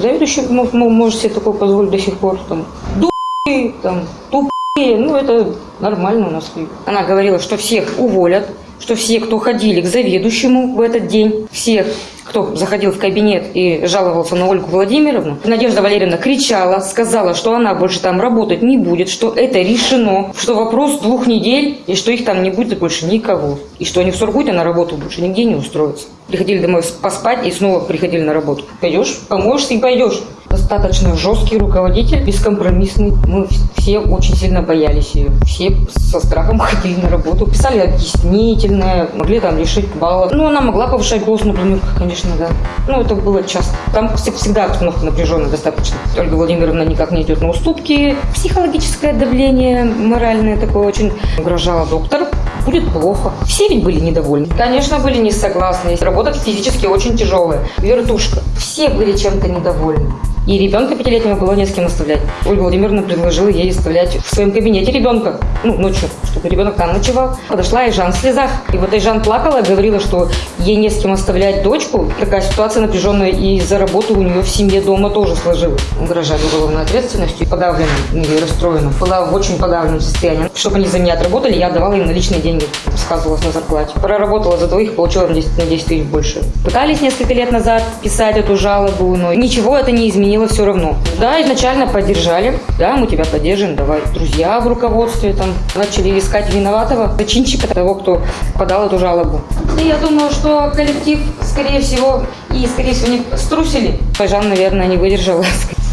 Заведующий может себе такое позволить до сих пор. Там, ду***ы, там, тупые, ну это нормально у нас. Она говорила, что всех уволят, что все, кто ходили к заведующему в этот день, всех, кто заходил в кабинет и жаловался на Ольгу Владимировну, Надежда Валерьевна кричала, сказала, что она больше там работать не будет, что это решено, что вопрос двух недель, и что их там не будет больше никого. И что они в Сургуте на работу больше нигде не устроятся. Приходили домой поспать и снова приходили на работу. Пойдешь, поможешь и пойдешь. Достаточно жесткий руководитель, бескомпромиссный. Мы все очень сильно боялись ее. Все со страхом ходили на работу. Писали объяснительное, могли там лишить баллов. Ну, она могла повышать голос на планерках, конечно, да. Ну, это было часто. Там вс- всегда обстановка напряженная достаточно. Ольга Владимировна никак не идет на уступки. Психологическое давление моральное такое очень угрожало доктор. Будет плохо. Все ведь были недовольны. Конечно, были не согласны. Работа физически очень тяжелая. Вертушка. Все были чем-то недовольны. И ребенка пятилетнего было не с кем оставлять. Ольга Владимировна предложила ей оставлять в своем кабинете ребенка. Ну, ночью, чтобы ребенок там ночевал. Подошла и Жан в слезах. И вот и Жан плакала, говорила, что ей не с кем оставлять дочку. Такая ситуация напряженная, и за работу у нее в семье дома тоже сложилась. Угрожали уголовной ответственностью, подавленным и расстроенным. Была в очень подавленном состоянии. Чтобы они за меня отработали, я давала им наличные деньги. Сказывалась на зарплате. Проработала за двоих, получила на 10, на 10 тысяч больше. Пытались несколько лет назад писать эту жалобу, но ничего это не изменило все равно. Да, изначально поддержали. Да, мы тебя поддержим, давай. Друзья в руководстве там начали искать виноватого, зачинщика того, кто подал эту жалобу. И я думаю, что коллектив, скорее всего, и, скорее всего, не струсили. Жан, наверное, не выдержала.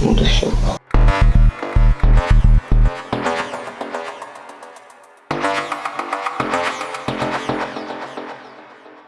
Вот и все.